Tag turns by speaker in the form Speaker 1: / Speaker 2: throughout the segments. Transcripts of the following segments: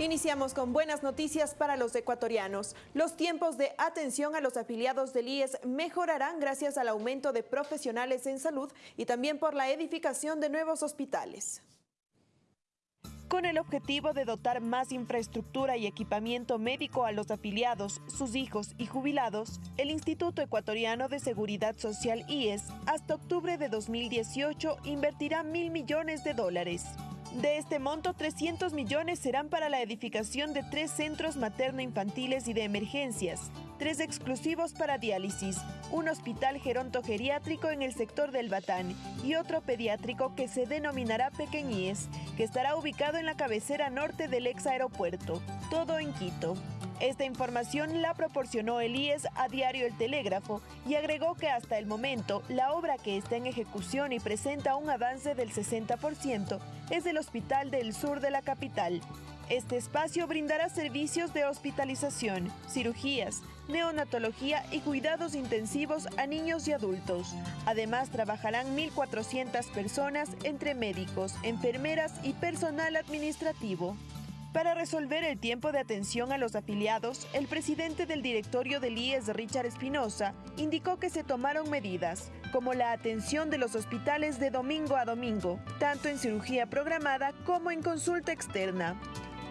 Speaker 1: Iniciamos con buenas noticias para los ecuatorianos. Los tiempos de atención a los afiliados del IES mejorarán gracias al aumento de profesionales en salud y también por la edificación de nuevos hospitales. Con el objetivo de dotar más infraestructura y equipamiento médico a los afiliados, sus hijos y jubilados, el Instituto Ecuatoriano de Seguridad Social IES hasta octubre de 2018 invertirá mil millones de dólares. De este monto, 300 millones serán para la edificación de tres centros materno-infantiles y de emergencias, tres exclusivos para diálisis, un hospital gerontogeriátrico en el sector del Batán y otro pediátrico que se denominará Pequeñíes, que estará ubicado en la cabecera norte del ex aeropuerto, todo en Quito. Esta información la proporcionó el IES a Diario El Telégrafo y agregó que hasta el momento la obra que está en ejecución y presenta un avance del 60% es el Hospital del Sur de la capital. Este espacio brindará servicios de hospitalización, cirugías, neonatología y cuidados intensivos a niños y adultos. Además, trabajarán 1.400 personas entre médicos, enfermeras y personal administrativo. Para resolver el tiempo de atención a los afiliados, el presidente del directorio del IES, Richard Espinosa, indicó que se tomaron medidas, como la atención de los hospitales de domingo a domingo, tanto en cirugía programada como en consulta externa.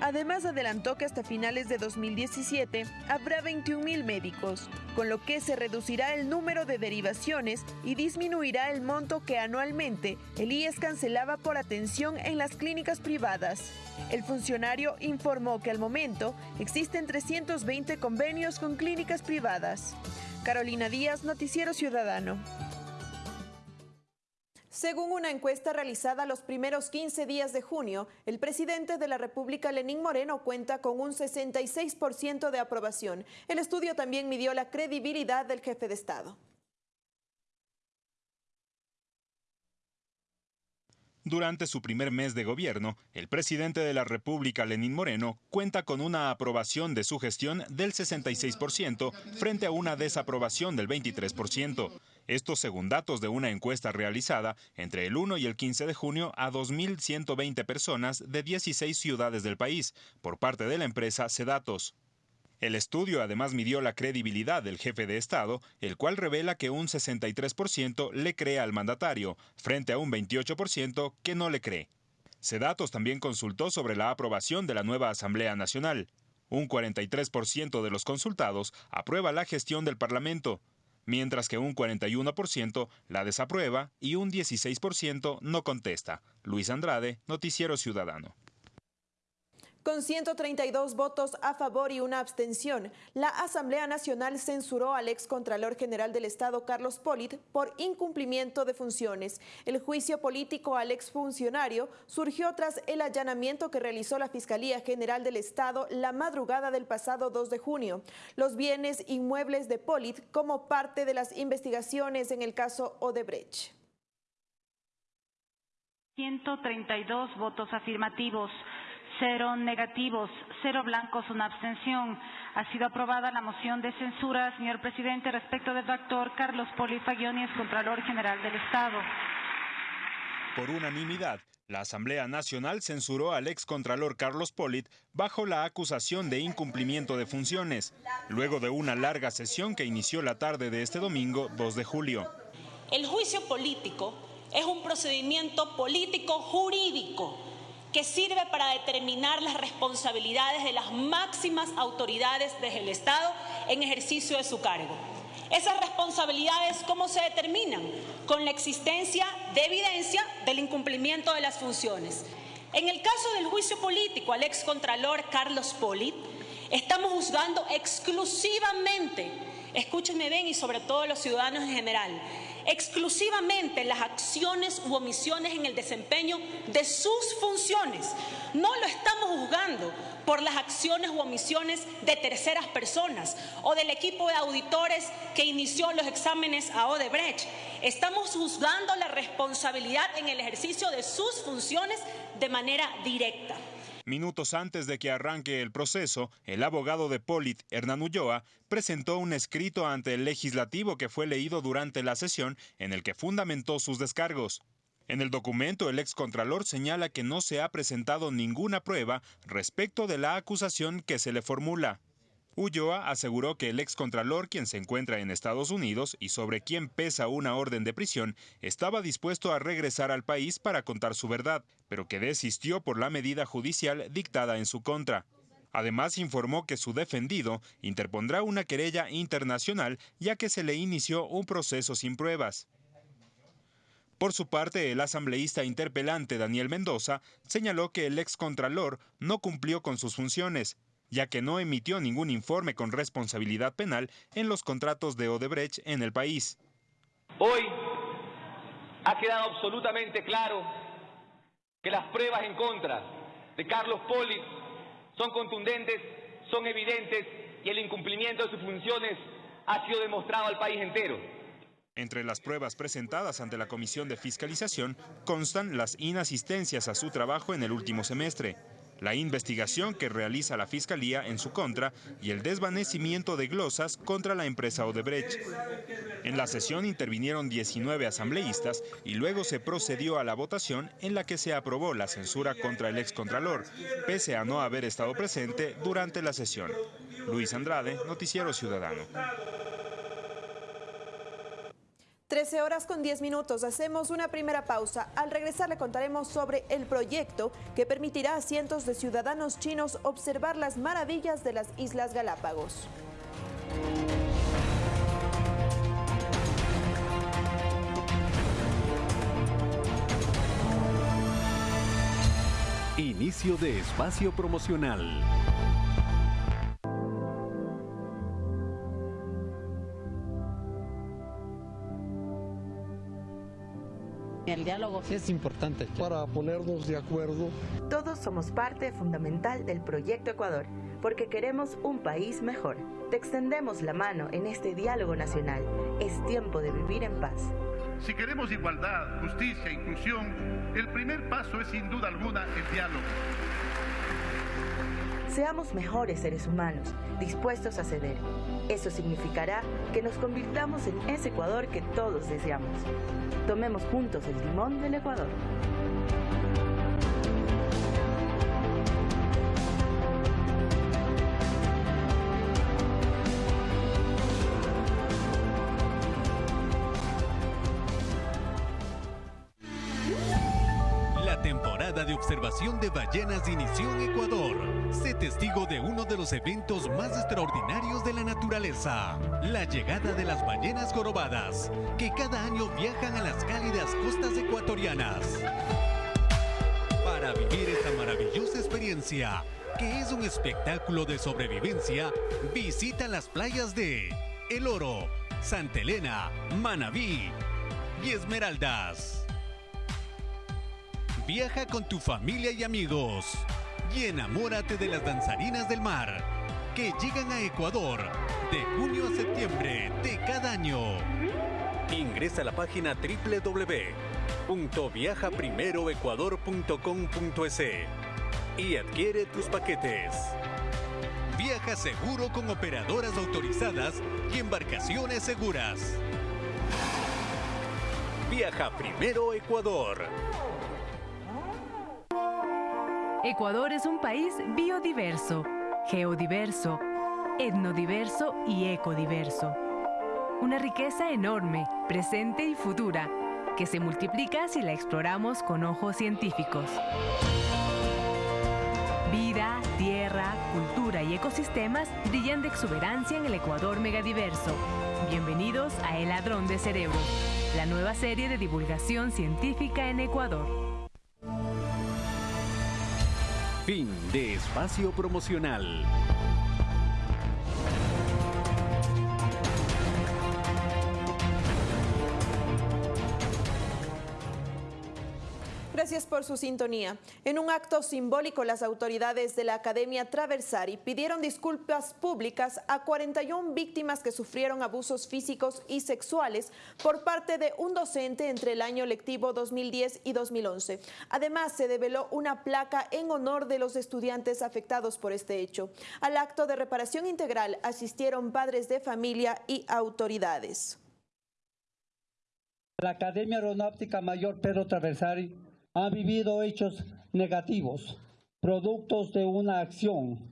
Speaker 1: Además, adelantó que hasta finales de 2017 habrá 21.000 médicos, con lo que se reducirá el número de derivaciones y disminuirá el monto que anualmente el IES cancelaba por atención en las clínicas privadas. El funcionario informó que al momento existen 320 convenios con clínicas privadas. Carolina Díaz, Noticiero Ciudadano. Según una encuesta realizada los primeros 15 días de junio, el presidente de la República, Lenín Moreno, cuenta con un 66% de aprobación. El estudio también midió la credibilidad del jefe de Estado.
Speaker 2: Durante su primer mes de gobierno, el presidente de la República, Lenín Moreno, cuenta con una aprobación de su gestión del 66% frente a una desaprobación del 23%. Esto según datos de una encuesta realizada entre el 1 y el 15 de junio a 2.120 personas de 16 ciudades del país por parte de la empresa Sedatos. El estudio además midió la credibilidad del jefe de Estado, el cual revela que un 63% le cree al mandatario, frente a un 28% que no le cree. Sedatos también consultó sobre la aprobación de la nueva Asamblea Nacional. Un 43% de los consultados aprueba la gestión del Parlamento, mientras que un 41% la desaprueba y un 16% no contesta. Luis Andrade, Noticiero Ciudadano.
Speaker 1: Con 132 votos a favor y una abstención, la Asamblea Nacional censuró al ex Contralor General del Estado, Carlos Polit, por incumplimiento de funciones. El juicio político al exfuncionario surgió tras el allanamiento que realizó la Fiscalía General del Estado la madrugada del pasado 2 de junio. Los bienes inmuebles de Polit como parte de las investigaciones en el caso Odebrecht.
Speaker 3: 132 votos afirmativos cero negativos, cero blancos, una abstención. Ha sido aprobada la moción de censura, señor presidente, respecto del doctor Carlos Poli es Contralor General del Estado.
Speaker 2: Por unanimidad, la Asamblea Nacional censuró al ex Contralor Carlos Polit bajo la acusación de incumplimiento de funciones, luego de una larga sesión que inició la tarde de este domingo 2 de julio.
Speaker 4: El juicio político es un procedimiento político jurídico que sirve para determinar las responsabilidades de las máximas autoridades del Estado en ejercicio de su cargo. Esas responsabilidades, ¿cómo se determinan? Con la existencia de evidencia del incumplimiento de las funciones. En el caso del juicio político al excontralor Carlos Polit, estamos juzgando exclusivamente, escúchenme bien y sobre todo los ciudadanos en general, exclusivamente las acciones u omisiones en el desempeño de sus funciones. No lo estamos juzgando por las acciones u omisiones de terceras personas o del equipo de auditores que inició los exámenes a Odebrecht. Estamos juzgando la responsabilidad en el ejercicio de sus funciones de manera directa.
Speaker 2: Minutos antes de que arranque el proceso, el abogado de Polit, Hernán Ulloa, presentó un escrito ante el legislativo que fue leído durante la sesión en el que fundamentó sus descargos. En el documento, el excontralor señala que no se ha presentado ninguna prueba respecto de la acusación que se le formula. Ulloa aseguró que el excontralor, quien se encuentra en Estados Unidos y sobre quien pesa una orden de prisión, estaba dispuesto a regresar al país para contar su verdad, pero que desistió por la medida judicial dictada en su contra. Además, informó que su defendido interpondrá una querella internacional ya que se le inició un proceso sin pruebas. Por su parte, el asambleísta interpelante Daniel Mendoza señaló que el excontralor no cumplió con sus funciones, ya que no emitió ningún informe con responsabilidad penal en los contratos de Odebrecht en el país.
Speaker 5: Hoy ha quedado absolutamente claro que las pruebas en contra de Carlos Poli son contundentes, son evidentes y el incumplimiento de sus funciones ha sido demostrado al país entero.
Speaker 2: Entre las pruebas presentadas ante la Comisión de Fiscalización constan las inasistencias a su trabajo en el último semestre, la investigación que realiza la Fiscalía en su contra y el desvanecimiento de glosas contra la empresa Odebrecht. En la sesión intervinieron 19 asambleístas y luego se procedió a la votación en la que se aprobó la censura contra el excontralor, pese a no haber estado presente durante la sesión. Luis Andrade, Noticiero Ciudadano.
Speaker 1: 13 horas con 10 minutos. Hacemos una primera pausa. Al regresar le contaremos sobre el proyecto que permitirá a cientos de ciudadanos chinos observar las maravillas de las Islas Galápagos.
Speaker 6: Inicio de espacio promocional.
Speaker 7: Diálogo
Speaker 8: es importante para ponernos de acuerdo.
Speaker 9: Todos somos parte fundamental del Proyecto Ecuador, porque queremos un país mejor. Te extendemos la mano en este diálogo nacional. Es tiempo de vivir en paz.
Speaker 10: Si queremos igualdad, justicia e inclusión, el primer paso es sin duda alguna el diálogo.
Speaker 9: Seamos mejores seres humanos, dispuestos a ceder. Eso significará que nos convirtamos en ese Ecuador que todos deseamos. Tomemos juntos el timón del Ecuador.
Speaker 6: La temporada de observación de ballenas inició en Ecuador. Testigo de uno de los eventos más extraordinarios de la naturaleza, la llegada de las ballenas jorobadas, que cada año viajan a las cálidas costas ecuatorianas. Para vivir esta maravillosa experiencia, que es un espectáculo de sobrevivencia, visita las playas de El Oro, Santa Elena, Manabí y Esmeraldas. Viaja con tu familia y amigos y enamórate de las danzarinas del mar que llegan a Ecuador de junio a septiembre de cada año. Ingresa a la página www.viajaprimeroecuador.com.es y adquiere tus paquetes. Viaja seguro con operadoras autorizadas y embarcaciones seguras. Viaja primero Ecuador.
Speaker 11: Ecuador es un país biodiverso, geodiverso, etnodiverso y ecodiverso. Una riqueza enorme, presente y futura, que se multiplica si la exploramos con ojos científicos. Vida, tierra, cultura y ecosistemas brillan de exuberancia en el Ecuador megadiverso. Bienvenidos a El Ladrón de Cerebros, la nueva serie de divulgación científica en Ecuador.
Speaker 6: Fin de espacio promocional.
Speaker 1: Gracias por su sintonía. En un acto simbólico, las autoridades de la Academia Traversari pidieron disculpas públicas a 41 víctimas que sufrieron abusos físicos y sexuales por parte de un docente entre el año lectivo 2010 y 2011. Además, se develó una placa en honor de los estudiantes afectados por este hecho. Al acto de reparación integral asistieron padres de familia y autoridades.
Speaker 8: La Academia Aeronáutica Mayor Pedro Traversari ha vivido hechos negativos, productos de una acción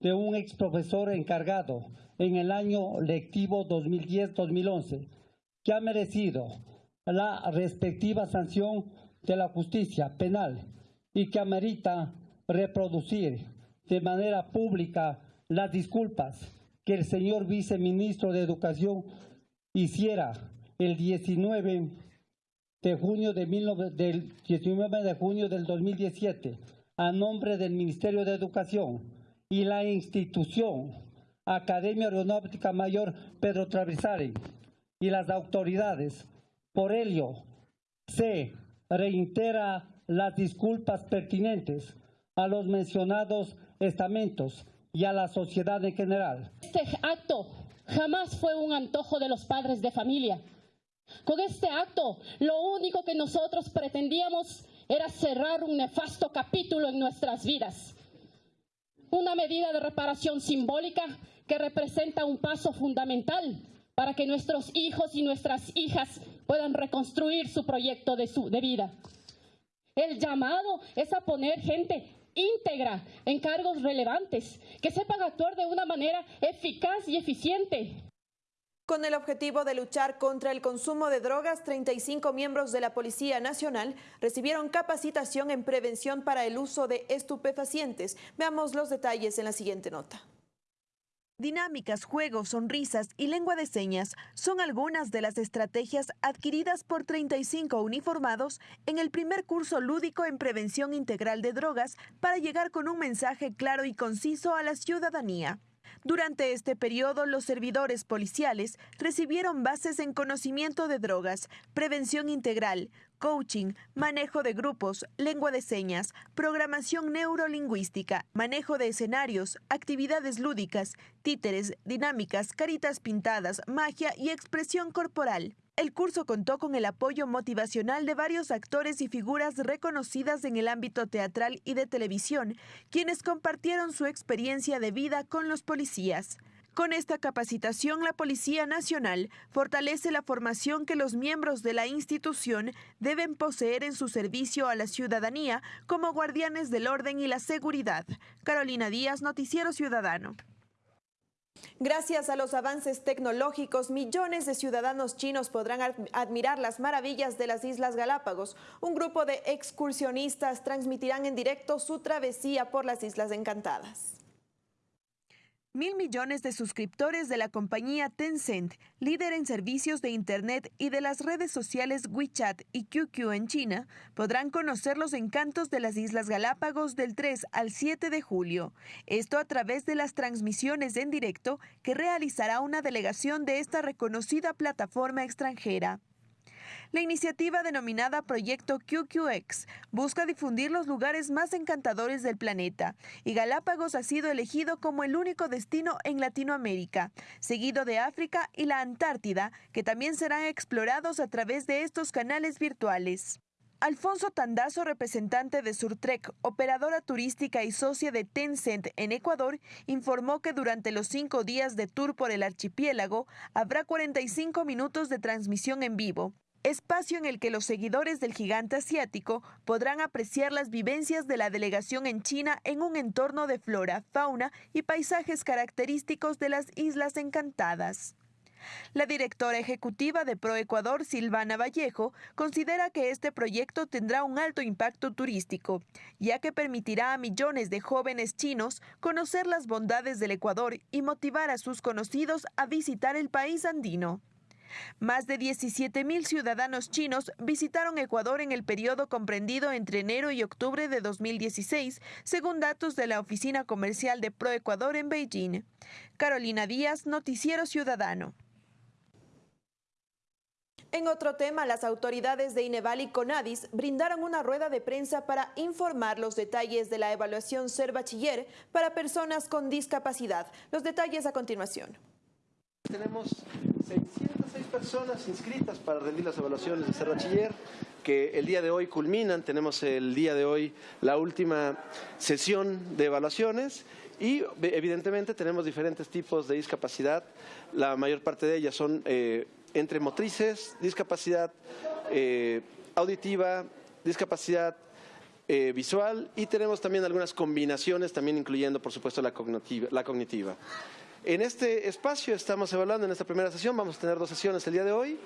Speaker 8: de un ex profesor encargado en el año lectivo 2010-2011, que ha merecido la respectiva sanción de la justicia penal y que amerita reproducir de manera pública las disculpas que el señor viceministro de Educación hiciera el 19 de junio de del 19 de junio del 2017 a nombre del Ministerio de Educación y la institución Academia Aeronáutica Mayor Pedro Traversari y las autoridades. Por ello, se reitera las disculpas pertinentes a los mencionados estamentos y a la sociedad en general.
Speaker 12: Este acto jamás fue un antojo de los padres de familia. Con este acto, lo único que nosotros pretendíamos era cerrar un nefasto capítulo en nuestras vidas. Una medida de reparación simbólica que representa un paso fundamental para que nuestros hijos y nuestras hijas puedan reconstruir su proyecto de, su, de vida. El llamado es a poner gente íntegra en cargos relevantes, que sepan actuar de una manera eficaz y eficiente.
Speaker 1: Con el objetivo de luchar contra el consumo de drogas, 35 miembros de la Policía Nacional recibieron capacitación en prevención para el uso de estupefacientes. Veamos los detalles en la siguiente nota. Dinámicas, juegos, sonrisas y lengua de señas son algunas de las estrategias adquiridas por 35 uniformados en el primer curso lúdico en prevención integral de drogas para llegar con un mensaje claro y conciso a la ciudadanía. Durante este periodo, los servidores policiales recibieron bases en conocimiento de drogas, prevención integral, coaching, manejo de grupos, lengua de señas, programación neurolingüística, manejo de escenarios, actividades lúdicas, títeres, dinámicas, caritas pintadas, magia y expresión corporal. El curso contó con el apoyo motivacional de varios actores y figuras reconocidas en el ámbito teatral y de televisión, quienes compartieron su experiencia de vida con los policías. Con esta capacitación, la Policía Nacional fortalece la formación que los miembros de la institución deben poseer en su servicio a la ciudadanía como guardianes del orden y la seguridad. Carolina Díaz, Noticiero Ciudadano. Gracias a los avances tecnológicos, millones de ciudadanos chinos podrán admirar las maravillas de las Islas Galápagos. Un grupo de excursionistas transmitirán en directo su travesía por las Islas Encantadas. Mil millones de suscriptores de la compañía Tencent, líder en servicios de Internet y de las redes sociales WeChat y QQ en China, podrán conocer los encantos de las Islas Galápagos del 3 al 7 de julio. Esto a través de las transmisiones en directo que realizará una delegación de esta reconocida plataforma extranjera. La iniciativa denominada Proyecto QQX busca difundir los lugares más encantadores del planeta y Galápagos ha sido elegido como el único destino en Latinoamérica, seguido de África y la Antártida, que también serán explorados a través de estos canales virtuales. Alfonso Tandazo, representante de Surtrek, operadora turística y socia de Tencent en Ecuador, informó que durante los cinco días de tour por el archipiélago habrá 45 minutos de transmisión en vivo, espacio en el que los seguidores del gigante asiático podrán apreciar las vivencias de la delegación en China en un entorno de flora, fauna y paisajes característicos de las Islas Encantadas. La directora ejecutiva de ProEcuador, Silvana Vallejo, considera que este proyecto tendrá un alto impacto turístico, ya que permitirá a millones de jóvenes chinos conocer las bondades del Ecuador y motivar a sus conocidos a visitar el país andino. Más de 17 mil ciudadanos chinos visitaron Ecuador en el periodo comprendido entre enero y octubre de 2016, según datos de la Oficina Comercial de ProEcuador en Beijing. Carolina Díaz, Noticiero Ciudadano. En otro tema, las autoridades de Ineval y Conadis brindaron una rueda de prensa para informar los detalles de la evaluación Ser Bachiller para personas con discapacidad. Los detalles a continuación.
Speaker 13: Tenemos 606 personas inscritas para rendir las evaluaciones de ser bachiller que el día de hoy culminan. Tenemos el día de hoy la última sesión de evaluaciones y evidentemente tenemos diferentes tipos de discapacidad. La mayor parte de ellas son eh, entre motrices, discapacidad eh, auditiva, discapacidad eh, visual y tenemos también algunas combinaciones, también incluyendo, por supuesto, la cognitiva. La cognitiva. En este espacio estamos evaluando, en esta primera sesión, vamos a tener dos sesiones el día de hoy.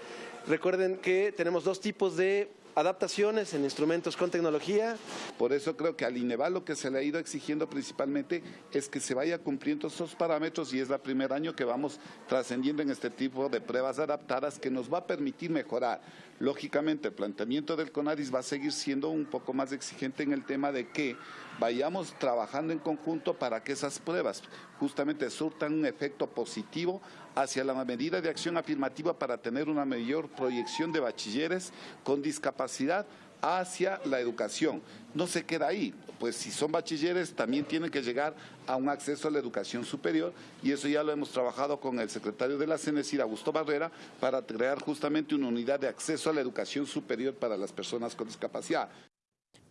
Speaker 13: Recuerden que tenemos dos tipos de adaptaciones en instrumentos con tecnología.
Speaker 14: Por eso creo que al INEVAL lo que se le ha ido exigiendo principalmente es que se vaya cumpliendo esos parámetros y es el primer año que vamos trascendiendo en este tipo de pruebas adaptadas que nos va a permitir mejorar. Lógicamente, el planteamiento del CONADIS va a seguir siendo un poco más exigente en el tema de que vayamos trabajando en conjunto para que esas pruebas justamente surtan un efecto positivo hacia la medida de acción afirmativa para tener una mayor proyección de bachilleres con discapacidad hacia la educación. No se queda ahí, pues si son bachilleres también tienen que llegar a un acceso a la educación superior y eso ya lo hemos trabajado con el secretario de la CENESIR, Augusto Barrera, para crear justamente una unidad de acceso a la educación superior para las personas con discapacidad.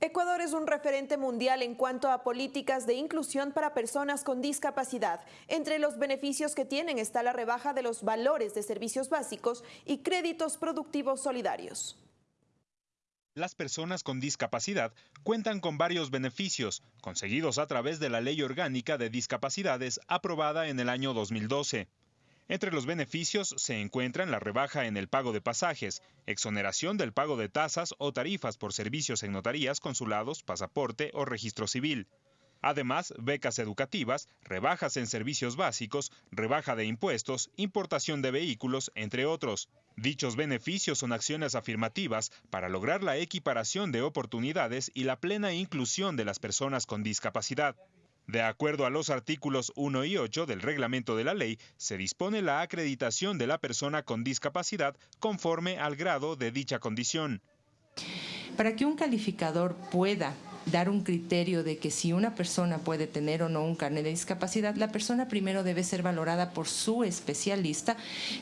Speaker 1: Ecuador es un referente mundial en cuanto a políticas de inclusión para personas con discapacidad. Entre los beneficios que tienen está la rebaja de los valores de servicios básicos y créditos productivos solidarios.
Speaker 2: Las personas con discapacidad cuentan con varios beneficios, conseguidos a través de la Ley Orgánica de Discapacidades aprobada en el año 2012. Entre los beneficios se encuentran la rebaja en el pago de pasajes, exoneración del pago de tasas o tarifas por servicios en notarías, consulados, pasaporte o registro civil. Además, becas educativas, rebajas en servicios básicos, rebaja de impuestos, importación de vehículos, entre otros. Dichos beneficios son acciones afirmativas para lograr la equiparación de oportunidades y la plena inclusión de las personas con discapacidad. De acuerdo a los artículos 1 y 8 del reglamento de la ley, se dispone la acreditación de la persona con discapacidad conforme al grado de dicha condición.
Speaker 15: Para que un calificador pueda dar un criterio de que si una persona puede tener o no un carnet de discapacidad, la persona primero debe ser valorada por su especialista,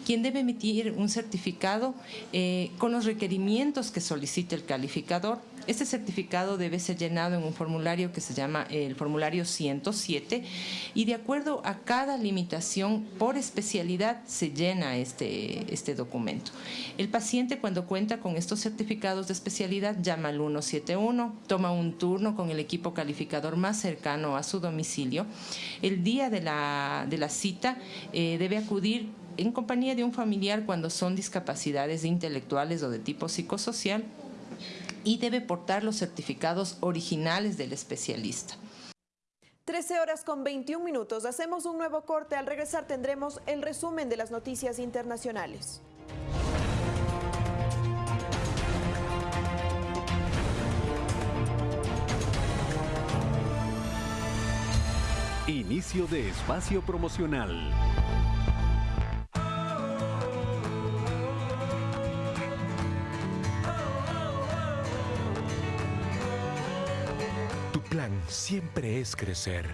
Speaker 15: quien debe emitir un certificado eh, con los requerimientos que solicite el calificador. Este certificado debe ser llenado en un formulario que se llama el formulario 107 y de acuerdo a cada limitación por especialidad se llena este, este documento. El paciente cuando cuenta con estos certificados de especialidad llama al 171, toma un turno con el equipo calificador más cercano a su domicilio. El día de la, de la cita eh, debe acudir en compañía de un familiar cuando son discapacidades intelectuales o de tipo psicosocial y debe portar los certificados originales del especialista.
Speaker 1: 13 horas con 21 minutos. Hacemos un nuevo corte. Al regresar tendremos el resumen de las noticias internacionales.
Speaker 6: Inicio de espacio promocional. Siempre es crecer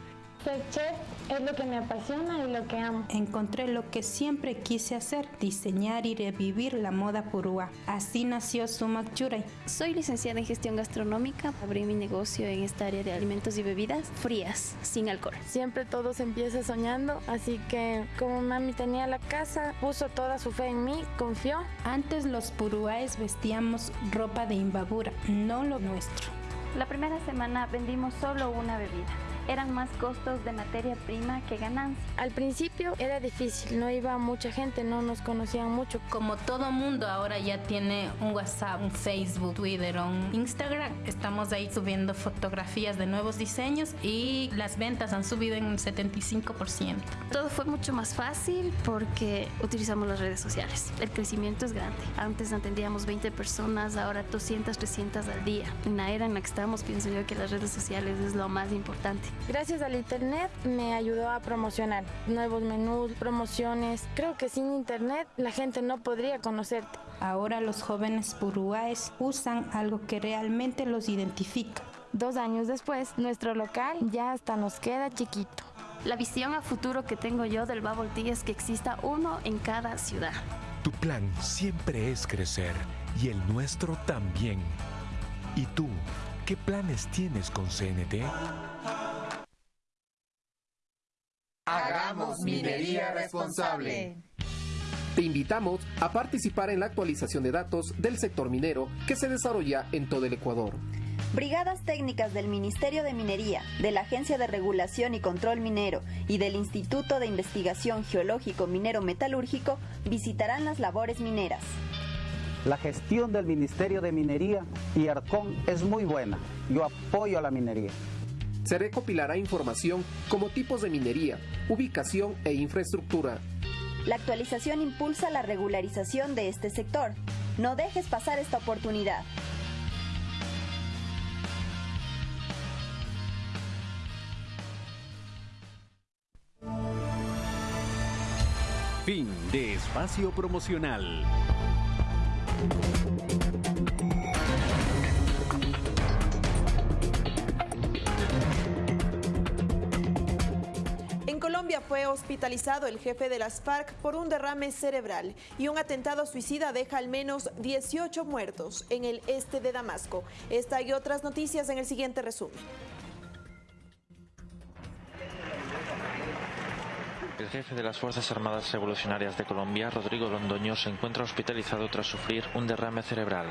Speaker 16: ser chef es lo que me apasiona y lo que amo.
Speaker 17: Encontré lo que siempre quise hacer, diseñar y revivir la moda purúa. Así nació Sumac Churay.
Speaker 18: Soy licenciada en gestión gastronómica. Abrí mi negocio en esta área de alimentos y bebidas frías, sin alcohol.
Speaker 16: Siempre todo se empieza soñando, así que como mami tenía la casa, puso toda su fe en mí, confió.
Speaker 17: Antes los purúaes vestíamos ropa de imbabura, no lo nuestro.
Speaker 18: La primera semana vendimos solo una bebida eran más costos de materia prima que ganancia.
Speaker 16: Al principio era difícil, no iba mucha gente, no nos conocían mucho.
Speaker 17: Como todo mundo ahora ya tiene un WhatsApp, un Facebook, Twitter, un Instagram, estamos ahí subiendo fotografías de nuevos diseños y las ventas han subido en un 75%.
Speaker 18: Todo fue mucho más fácil porque utilizamos las redes sociales. El crecimiento es grande. Antes atendíamos 20 personas, ahora 200, 300 al día. En la era en la que estamos, pienso yo que las redes sociales es lo más importante.
Speaker 16: Gracias al internet me ayudó a promocionar nuevos menús, promociones. Creo que sin internet la gente no podría conocerte.
Speaker 17: Ahora los jóvenes purúaes usan algo que realmente los identifica.
Speaker 16: Dos años después, nuestro local ya hasta nos queda chiquito.
Speaker 18: La visión a futuro que tengo yo del Bubble Tea es que exista uno en cada ciudad.
Speaker 6: Tu plan siempre es crecer y el nuestro también. ¿Y tú, qué planes tienes con CNT?
Speaker 19: Hagamos minería responsable. Te invitamos a participar en la actualización de datos del sector minero que se desarrolla en todo el Ecuador.
Speaker 20: Brigadas técnicas del Ministerio de Minería, de la Agencia de Regulación y Control Minero y del Instituto de Investigación Geológico Minero Metalúrgico visitarán las labores mineras.
Speaker 21: La gestión del Ministerio de Minería y ARCON es muy buena. Yo apoyo a la minería.
Speaker 19: Se recopilará información como tipos de minería, ubicación e infraestructura.
Speaker 20: La actualización impulsa la regularización de este sector. No dejes pasar esta oportunidad.
Speaker 6: Fin de espacio promocional.
Speaker 1: Fue hospitalizado el jefe de las FARC por un derrame cerebral y un atentado suicida deja al menos 18 muertos en el este de Damasco. Esta y otras noticias en el siguiente resumen.
Speaker 22: El jefe de las Fuerzas Armadas Revolucionarias de Colombia, Rodrigo Londoño, se encuentra hospitalizado tras sufrir un derrame cerebral.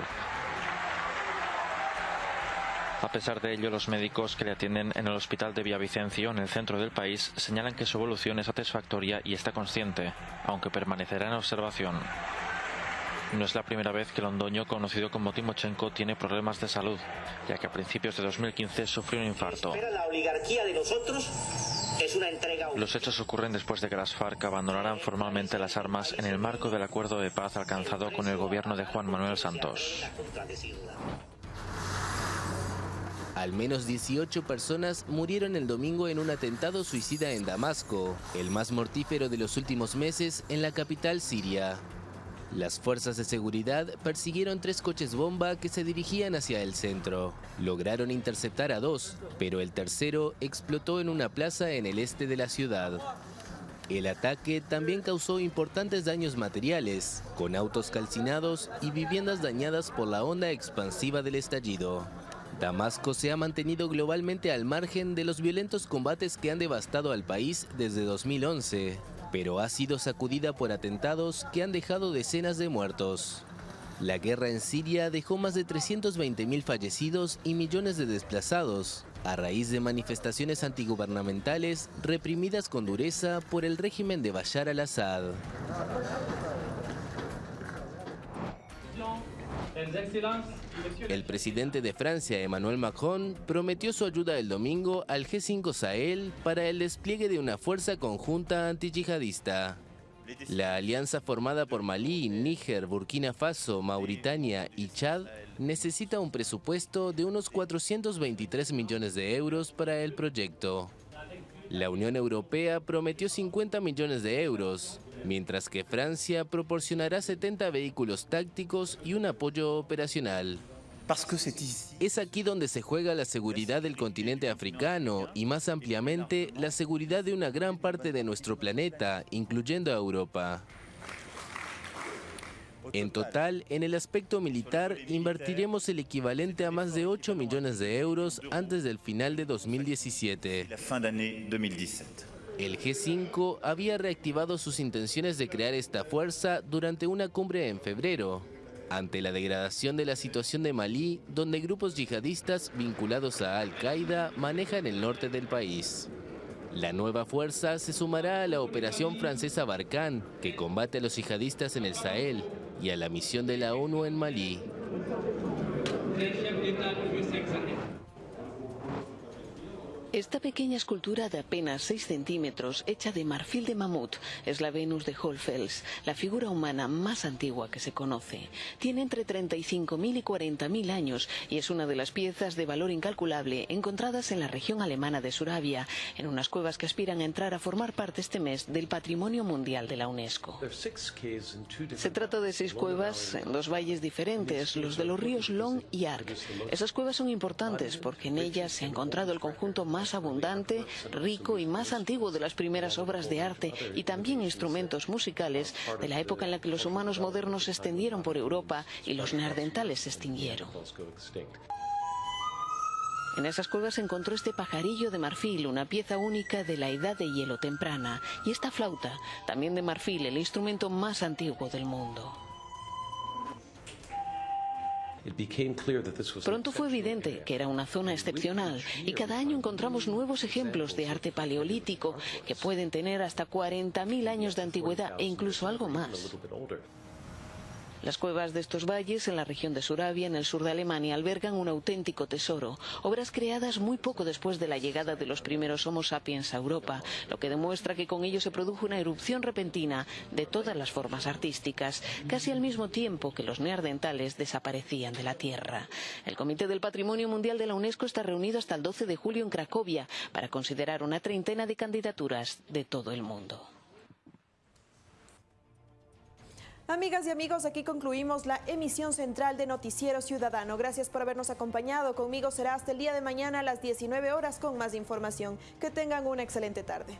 Speaker 22: A pesar de ello, los médicos que le atienden en el hospital de Villavicencio, en el centro del país, señalan que su evolución es satisfactoria y está consciente, aunque permanecerá en observación. No es la primera vez que Londoño, conocido como Timochenko, tiene problemas de salud, ya que a principios de 2015 sufrió un infarto.
Speaker 23: la oligarquía de nosotros es una entrega.
Speaker 22: Los hechos ocurren después de que las FARC abandonaran formalmente las armas en el marco del acuerdo de paz alcanzado con el gobierno de Juan Manuel Santos.
Speaker 24: Al menos 18 personas murieron el domingo en un atentado suicida en Damasco, el más mortífero de los últimos meses en la capital siria. Las fuerzas de seguridad persiguieron tres coches bomba que se dirigían hacia el centro. Lograron interceptar a dos, pero el tercero explotó en una plaza en el este de la ciudad. El ataque también causó importantes daños materiales, con autos calcinados y viviendas dañadas por la onda expansiva del estallido. Damasco se ha mantenido globalmente al margen de los violentos combates que han devastado al país desde 2011 pero ha sido sacudida por atentados que han dejado decenas de muertos. La guerra en Siria dejó más de 320.000 fallecidos y millones de desplazados, a raíz de manifestaciones antigubernamentales reprimidas con dureza por el régimen de Bashar al-Assad. El presidente de Francia, Emmanuel Macron, prometió su ayuda el domingo al G5 Sahel para el despliegue de una fuerza conjunta antiyihadista. La alianza formada por Malí, Níger, Burkina Faso, Mauritania y Chad necesita un presupuesto de unos 423 millones de euros para el proyecto. La Unión Europea prometió 50 millones de euros, mientras que Francia proporcionará 70 vehículos tácticos y un apoyo operacional. Es aquí donde se juega la seguridad del continente africano y más ampliamente la seguridad de una gran parte de nuestro planeta, incluyendo a Europa. En total, en el aspecto militar, invertiremos el equivalente a más de 8 millones de euros antes del final de 2017. El G5 había reactivado sus intenciones de crear esta fuerza durante una cumbre en febrero, ante la degradación de la situación de Malí, donde grupos yihadistas vinculados a Al-Qaeda manejan el norte del país. La nueva fuerza se sumará a la operación francesa Barkhane, que combate a los yihadistas en el Sahel, y a la misión de la ONU en Malí.
Speaker 25: Esta pequeña escultura de apenas 6 centímetros, hecha de marfil de mamut, es la Venus de Holfels, la figura humana más antigua que se conoce. Tiene entre 35.000 y 40.000 años y es una de las piezas de valor incalculable encontradas en la región alemana de Suravia, en unas cuevas que aspiran a entrar a formar parte este mes del Patrimonio Mundial de la UNESCO. Se trata de seis cuevas en dos valles diferentes, los de los ríos Long y Arc. Esas cuevas son importantes porque en ellas se ha encontrado el conjunto más abundante, rico y más antiguo de las primeras obras de arte y también instrumentos musicales de la época en la que los humanos modernos se extendieron por Europa y los neandertales se extinguieron. En esas cuevas se encontró este pajarillo de marfil, una pieza única de la edad de hielo temprana, y esta flauta, también de marfil, el instrumento más antiguo del mundo. Pronto fue evidente que era una zona excepcional y cada año encontramos nuevos ejemplos de arte paleolítico que pueden tener hasta 40.000 años de antigüedad e incluso algo más. Las cuevas de estos valles, en la región de Suravia, en el sur de Alemania, albergan un auténtico tesoro. Obras creadas muy poco después de la llegada de los primeros Homo sapiens a Europa, lo que demuestra que con ello se produjo una erupción repentina de todas las formas artísticas, casi al mismo tiempo que los neandertales desaparecían de la Tierra. El Comité del Patrimonio Mundial de la UNESCO está reunido hasta el 12 de julio en Cracovia para considerar una treintena de candidaturas de todo el mundo.
Speaker 1: Amigas y amigos, aquí concluimos la emisión central de Noticiero Ciudadano. Gracias por habernos acompañado. Conmigo será hasta el día de mañana a las 19 horas con más información. Que tengan una excelente tarde.